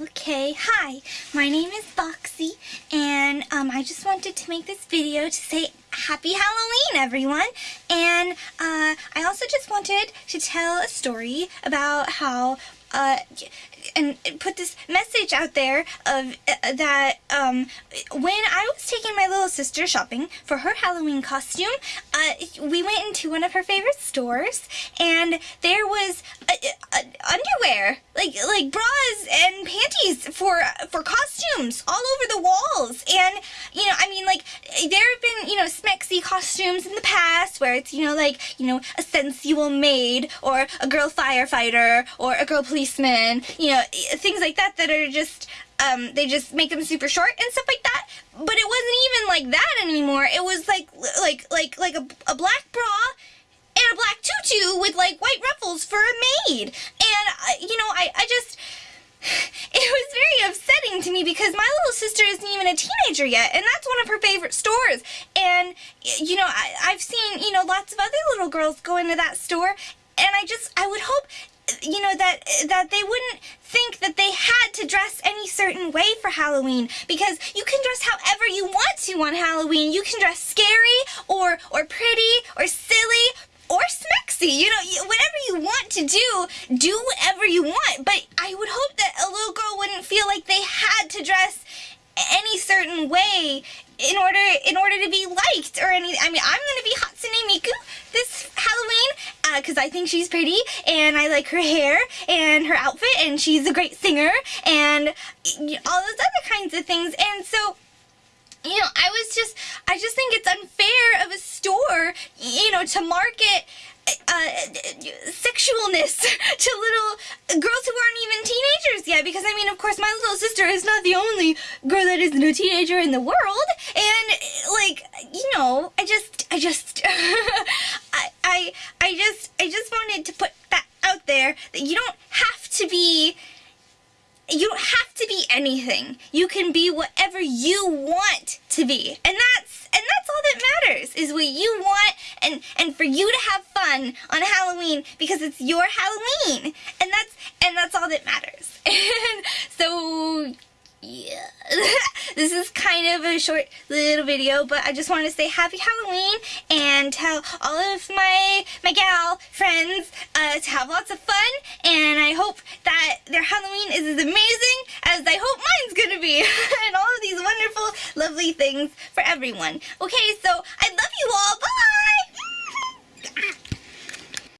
Okay, hi, my name is Foxy, and um, I just wanted to make this video to say Happy Halloween, everyone! And uh, I also just wanted to tell a story about how uh, and put this message out there of uh, that um, when I was taking my little sister shopping for her Halloween costume, uh, we went into one of her favorite stores, and there was uh, like like bras and panties for for costumes all over the walls, and you know, I mean, like there have been you know smexy costumes in the past where it's you know like you know a sensual maid or a girl firefighter or a girl policeman, you know, things like that that are just um, they just make them super short and stuff like that. But it wasn't even like that anymore. It was like like like like a, a black bra and a black tutu with like white ruffles for a maid. You know, I I just it was very upsetting to me because my little sister isn't even a teenager yet, and that's one of her favorite stores. And, you know, I, I've seen, you know, lots of other little girls go into that store, and I just, I would hope you know that that they wouldn't think that they had to dress any certain way for Halloween because you can dress however you want to on Halloween. You can dress scary or or pretty or silly smexy. You know, whatever you want to do, do whatever you want. But I would hope that a little girl wouldn't feel like they had to dress any certain way in order in order to be liked or any I mean I'm gonna be Hatsune Miku this Halloween because uh, I think she's pretty and I like her hair and her outfit and she's a great singer and all those other kinds of things and so you know I was just I just think it's unfair of a store you know to market sexualness to little girls who aren't even teenagers yet because I mean of course my little sister is not the only girl that isn't a teenager in the world and like you know I just I just I, I I just I just wanted to put that out there that you don't have to be you don't have to be anything. You can be whatever you want to be. And that's and that's all that matters is what you want and and for you to have fun on Halloween because it's your Halloween. And that's and that's all that matters. And so yeah. this is kind of a short little video, but I just want to say happy Halloween and tell all of my my gal friends uh, to have lots of fun. And I hope that their Halloween is as amazing as I hope mine's gonna be. and all of these wonderful, lovely things for everyone. Okay, so I love you all. Bye!